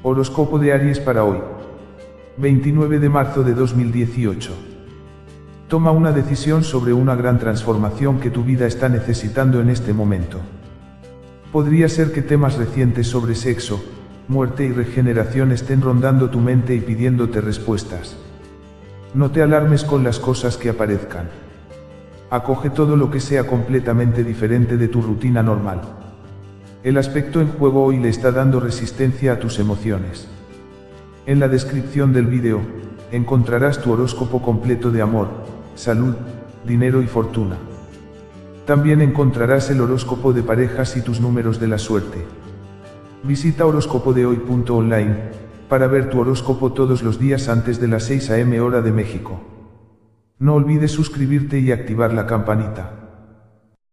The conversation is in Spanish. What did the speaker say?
Horóscopo de Aries para hoy. 29 de marzo de 2018. Toma una decisión sobre una gran transformación que tu vida está necesitando en este momento. Podría ser que temas recientes sobre sexo, muerte y regeneración estén rondando tu mente y pidiéndote respuestas. No te alarmes con las cosas que aparezcan. Acoge todo lo que sea completamente diferente de tu rutina normal. El aspecto en juego hoy le está dando resistencia a tus emociones. En la descripción del vídeo, encontrarás tu horóscopo completo de amor, salud, dinero y fortuna. También encontrarás el horóscopo de parejas y tus números de la suerte. Visita horóscopodehoy.online para ver tu horóscopo todos los días antes de las 6 am hora de México. No olvides suscribirte y activar la campanita.